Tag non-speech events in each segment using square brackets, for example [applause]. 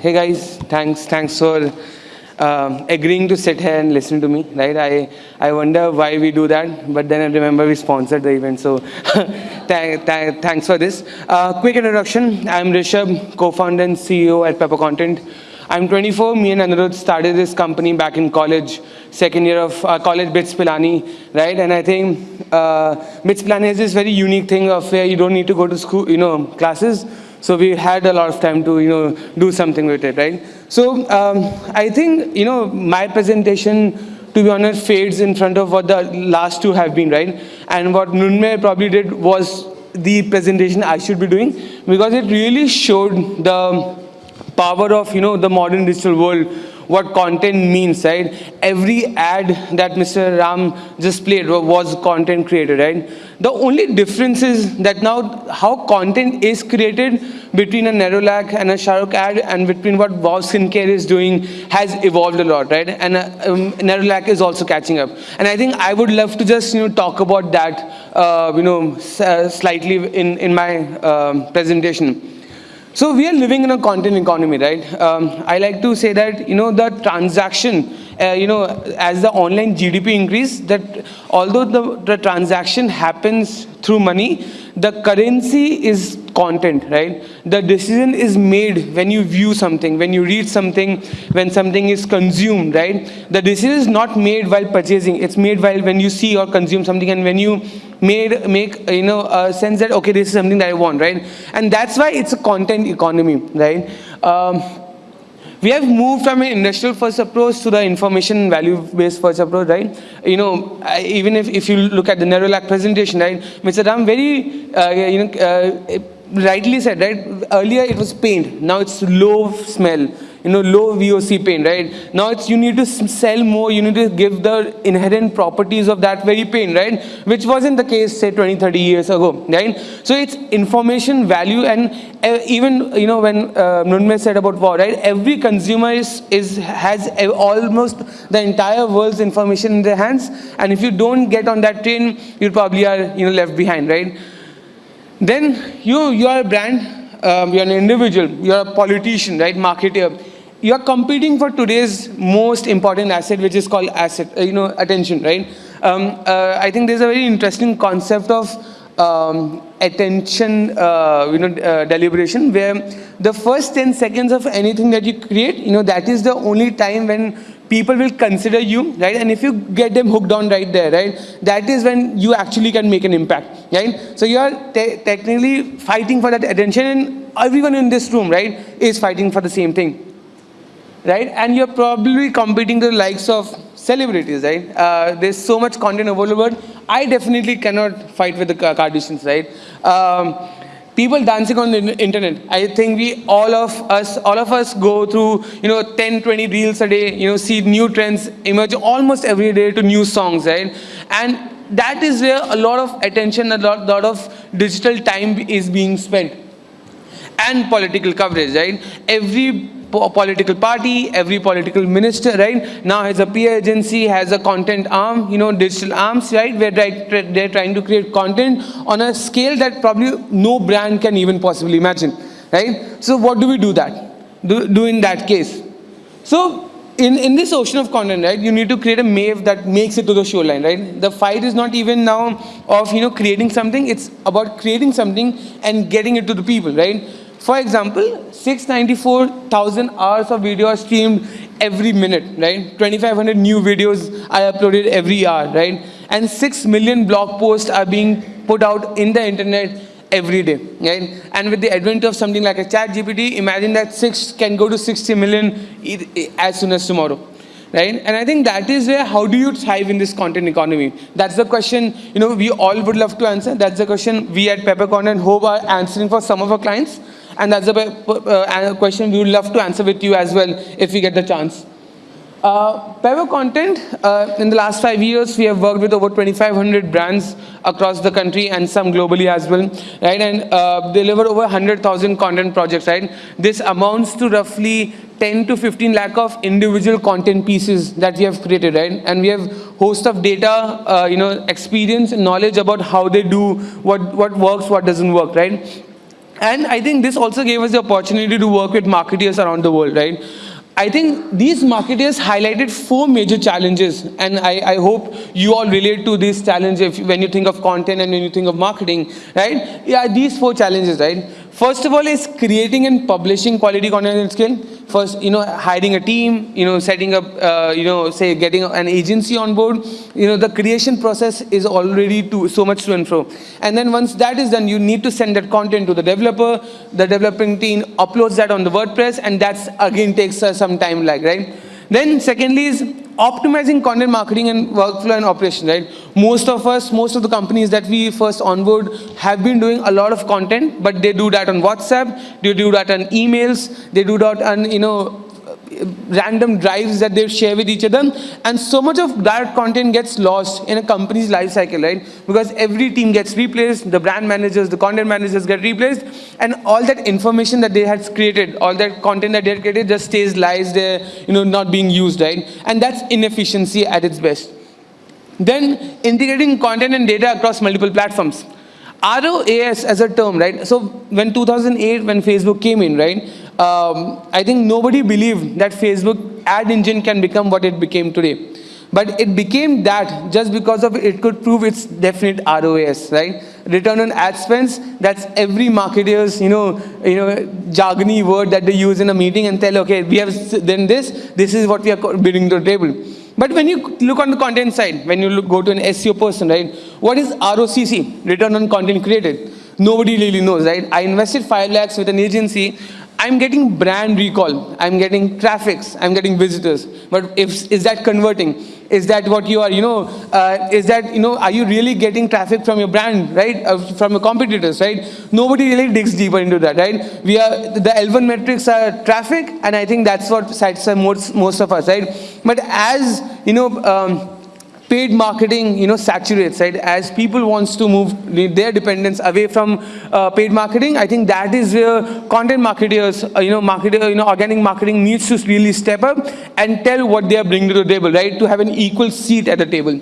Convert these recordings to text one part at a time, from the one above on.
hey guys, thanks, thanks for uh, agreeing to sit here and listen to me, right? I, I wonder why we do that, but then I remember we sponsored the event, so [laughs] th th thanks for this. Uh, quick introduction, I'm Rishabh, co-founder and CEO at Pepper Content. I'm 24, me and Anirudh started this company back in college, second year of uh, college, BITS Pilani, right? And I think uh, BITS Pilani has this very unique thing of where you don't need to go to school, you know, classes, so we had a lot of time to, you know, do something with it, right? So um, I think, you know, my presentation, to be honest, fades in front of what the last two have been, right? And what Nunme probably did was the presentation I should be doing because it really showed the power of, you know, the modern digital world what content means, right? Every ad that Mr. Ram just played was content created, right? The only difference is that now how content is created between a Nerolac and a Shahrukh ad and between what Wow Skincare is doing has evolved a lot, right? And uh, um, Nerolac is also catching up. And I think I would love to just, you know, talk about that, uh, you know, uh, slightly in, in my um, presentation. So we are living in a content economy, right? Um, I like to say that, you know, the transaction, uh, you know, as the online GDP increase, that although the, the transaction happens through money, the currency is content, right? The decision is made when you view something, when you read something, when something is consumed, right? The decision is not made while purchasing, it's made while when you see or consume something and when you made make you know a sense that okay this is something that I want right and that's why it's a content economy right um, we have moved from an industrial first approach to the information value based first approach right you know even if, if you look at the Nerolac presentation right Mr. Ram very uh, you know uh, rightly said right earlier it was paint now it's low smell you know, low VOC paint, right? Now it's you need to sell more, you need to give the inherent properties of that very paint, right? Which wasn't the case, say, 20, 30 years ago, right? So it's information value and uh, even, you know, when uh, Nunme said about war, right? Every consumer is, is has almost the entire world's information in their hands. And if you don't get on that train, you probably are, you know, left behind, right? Then you, you are a brand, um, you're an individual, you're a politician, right, marketer you're competing for today's most important asset, which is called asset, uh, you know, attention, right? Um, uh, I think there's a very interesting concept of um, attention, uh, you know, uh, deliberation, where the first 10 seconds of anything that you create, you know, that is the only time when people will consider you, right? And if you get them hooked on right there, right, that is when you actually can make an impact, right? So you are te technically fighting for that attention, and everyone in this room, right, is fighting for the same thing right? And you're probably competing the likes of celebrities, right? Uh, there's so much content available. I definitely cannot fight with the Kardashians, right? Um, people dancing on the internet. I think we, all of us, all of us go through, you know, 10, 20 reels a day, you know, see new trends emerge almost every day to new songs, right? And that is where a lot of attention, a lot, lot of digital time is being spent. And political coverage, right? Every political party, every political minister, right, now has a PR agency, has a content arm, you know, digital arms, right, where they're trying to create content on a scale that probably no brand can even possibly imagine, right? So what do we do that, do, do in that case? So in, in this ocean of content, right, you need to create a MAVE that makes it to the shoreline, right? The fight is not even now of, you know, creating something, it's about creating something and getting it to the people, right? For example, 694,000 hours of video are streamed every minute, right? 2,500 new videos are uploaded every hour, right? And 6 million blog posts are being put out in the internet every day, right? And with the advent of something like a ChatGPT, imagine that 6 can go to 60 million as soon as tomorrow right? And I think that is where, how do you thrive in this content economy? That's the question, you know, we all would love to answer. That's the question we at Pepper and hope are answering for some of our clients. And that's a uh, question we would love to answer with you as well if we get the chance. Uh, Content, uh, in the last five years, we have worked with over 2,500 brands across the country and some globally as well, right? And uh, deliver over 100,000 content projects, right? This amounts to roughly 10 to 15 lakh of individual content pieces that we have created, right? And we have host of data, uh, you know, experience and knowledge about how they do, what, what works, what doesn't work, right? And I think this also gave us the opportunity to work with marketeers around the world, right? I think these marketers highlighted four major challenges, and I, I hope you all relate to these challenges when you think of content and when you think of marketing, right? Yeah, these four challenges, right? First of all is creating and publishing quality content at scale. First, you know, hiring a team, you know, setting up, uh, you know, say getting an agency on board. You know, the creation process is already so much to and fro. And then once that is done, you need to send that content to the developer. The developing team uploads that on the WordPress, and that's again takes uh, some time, like right. Then secondly is optimizing content marketing and workflow and operation, right? Most of us, most of the companies that we first onboard have been doing a lot of content, but they do that on WhatsApp, they do that on emails, they do that on, you know, random drives that they share with each other. And so much of that content gets lost in a company's life cycle right? Because every team gets replaced the brand managers the content managers get replaced and all that information that they had created all that content that they had created just stays lies there you know not being used right? And that's inefficiency at its best. Then integrating content and data across multiple platforms ROAS as a term, right? So when 2008, when Facebook came in, right? Um, I think nobody believed that Facebook ad engine can become what it became today. But it became that just because of it could prove its definite ROAS, right? Return on ad spends, that's every marketer's, you know, you know, jargony word that they use in a meeting and tell, okay, we have done this, this is what we are bringing to the table. But when you look on the content side, when you look, go to an SEO person, right, what is ROCC, return on content created? Nobody really knows, right? I invested 5 lakhs with an agency, I'm getting brand recall, I'm getting traffics, I'm getting visitors. But if, is that converting? Is that what you are, you know, uh, is that, you know, are you really getting traffic from your brand, right? Uh, from your competitors, right? Nobody really digs deeper into that, right? We are, the L1 metrics are traffic, and I think that's what satisfies most, most of us, right? But as, you know, um, paid marketing, you know, saturates, right? As people wants to move their dependence away from uh, paid marketing, I think that is where content marketers, uh, you know, marketer, you know, organic marketing needs to really step up and tell what they are bringing to the table, right? To have an equal seat at the table.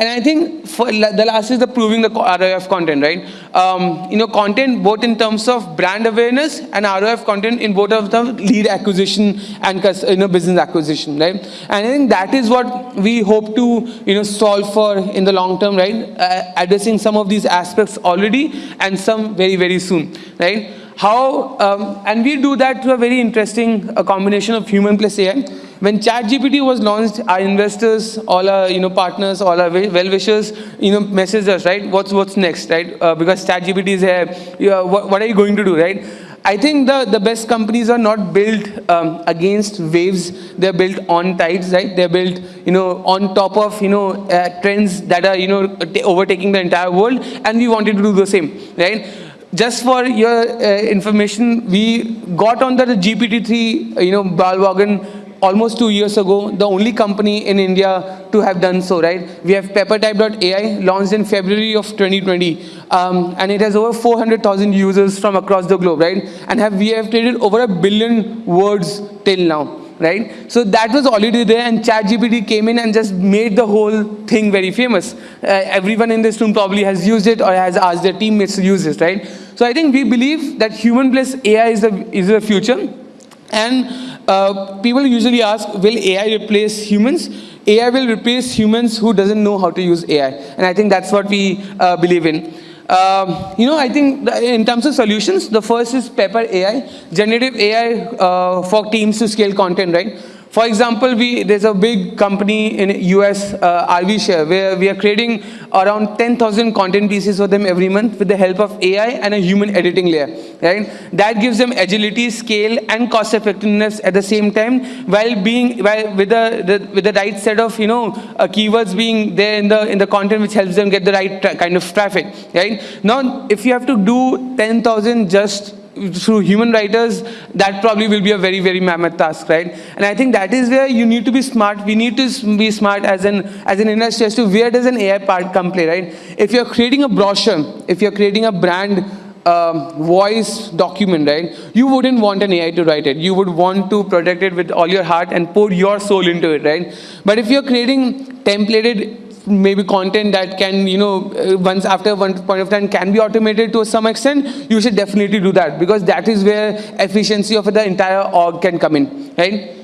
And I think the last is the proving the ROI content, right? Um, you know, content both in terms of brand awareness and ROI content in both of the lead acquisition and you know business acquisition, right? And I think that is what we hope to you know solve for in the long term, right? Uh, addressing some of these aspects already and some very very soon, right? How um, and we do that through a very interesting a combination of human plus AI. When ChatGPT was launched, our investors, all our you know partners, all our well-wishers, you know, messaged us, right? What's what's next, right? Uh, because ChatGPT is here. Uh, what, what are you going to do, right? I think the, the best companies are not built um, against waves. They're built on tides, right? They're built, you know, on top of, you know, uh, trends that are, you know, overtaking the entire world. And we wanted to do the same, right? Just for your uh, information, we got on the GPT-3, you know, bandwagon almost two years ago, the only company in India to have done so, right? We have peppertype.ai launched in February of 2020. Um, and it has over 400,000 users from across the globe, right? And have, we have created over a billion words till now, right? So that was already there and ChatGPT came in and just made the whole thing very famous. Uh, everyone in this room probably has used it or has asked their teammates to use it, right? So I think we believe that human plus AI is the, is the future. And uh, people usually ask, will AI replace humans? AI will replace humans who doesn't know how to use AI. And I think that's what we uh, believe in. Um, you know, I think in terms of solutions, the first is Pepper AI, generative AI uh, for teams to scale content, right? For example, we, there's a big company in US, uh, RVshare, where we are creating around 10,000 content pieces for them every month with the help of AI and a human editing layer, right? That gives them agility, scale, and cost effectiveness at the same time, while being, while with the, the with the right set of, you know, uh, keywords being there in the in the content, which helps them get the right kind of traffic, right? Now, if you have to do 10,000 just through human writers, that probably will be a very, very mammoth task, right? And I think that is where you need to be smart. We need to be smart as an, as an industry as to where does an AI part come play, right? If you're creating a brochure, if you're creating a brand um, voice document, right? You wouldn't want an AI to write it. You would want to protect it with all your heart and pour your soul into it, right? But if you're creating templated maybe content that can, you know, uh, once after one point of time can be automated to some extent, you should definitely do that because that is where efficiency of the entire org can come in, right?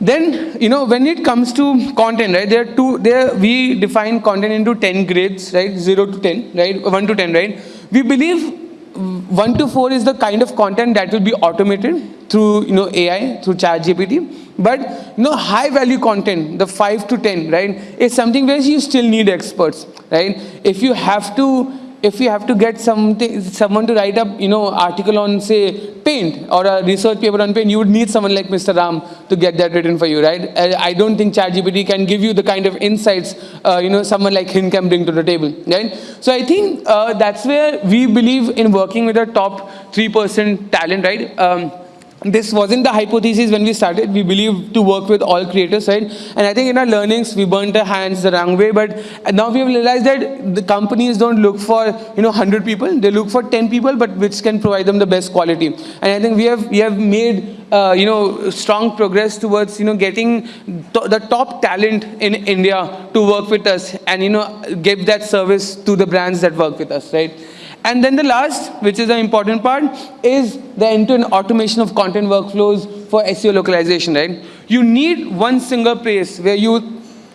Then, you know, when it comes to content, right, there are two, there we define content into 10 grades, right, 0 to 10, right, 1 to 10, right. We believe 1 to 4 is the kind of content that will be automated through, you know, AI, through ChatGPT. But, you know, high value content, the 5 to 10, right, is something where you still need experts, right. If you have to if you have to get something, someone to write up, you know, article on, say, paint or a research paper on paint, you would need someone like Mr. Ram to get that written for you, right? I don't think ChatGPT can give you the kind of insights, uh, you know, someone like him can bring to the table, right? So I think uh, that's where we believe in working with a top 3% talent, right? Um, this wasn't the hypothesis when we started. We believe to work with all creators, right? And I think in our learnings, we burnt our hands the wrong way. But now we have realized that the companies don't look for, you know, 100 people. They look for 10 people, but which can provide them the best quality. And I think we have, we have made, uh, you know, strong progress towards, you know, getting the top talent in India to work with us and, you know, give that service to the brands that work with us, right? And then the last, which is the important part, is the end-to-end -end automation of content workflows for SEO localization, right? You need one single place where you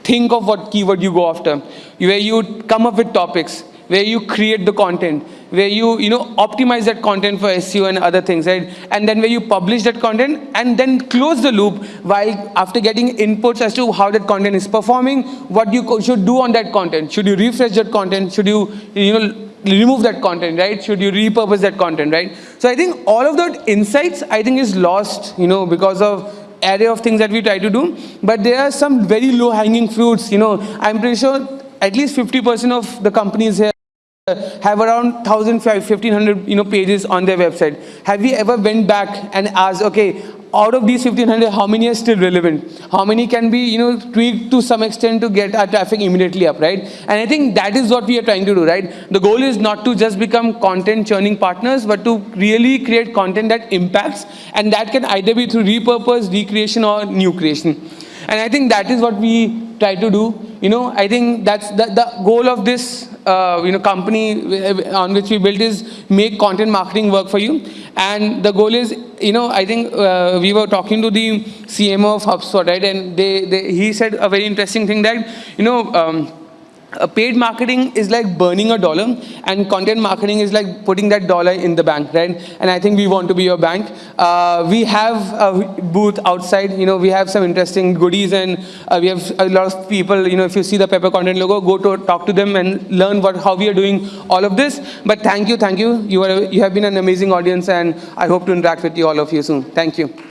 think of what keyword you go after, where you come up with topics, where you create the content, where you, you know, optimize that content for SEO and other things, right? And then where you publish that content and then close the loop while after getting inputs as to how that content is performing, what you should do on that content. Should you refresh that content? Should you, you know, remove that content, right? Should you repurpose that content, right? So I think all of that insights, I think is lost, you know, because of array of things that we try to do. But there are some very low hanging fruits, you know. I'm pretty sure at least 50% of the companies here have around 1,000, 1,500 you know, pages on their website. Have you ever went back and asked, okay, out of these 1,500, how many are still relevant? How many can be you know, tweaked to some extent to get our traffic immediately up, right? And I think that is what we are trying to do, right? The goal is not to just become content churning partners, but to really create content that impacts, and that can either be through repurpose, recreation, or new creation. And I think that is what we try to do. You know, I think that's the, the goal of this, uh, you know, company on which we built is make content marketing work for you. And the goal is, you know, I think uh, we were talking to the CMO of HubSpot, right? And they, they, he said a very interesting thing that, you know, um, uh, paid marketing is like burning a dollar and content marketing is like putting that dollar in the bank, right? And I think we want to be your bank. Uh, we have a booth outside, you know, we have some interesting goodies and uh, we have a lot of people, you know, if you see the Pepper Content logo, go to talk to them and learn what how we are doing all of this. But thank you, thank you. You, are, you have been an amazing audience and I hope to interact with you all of you soon. Thank you.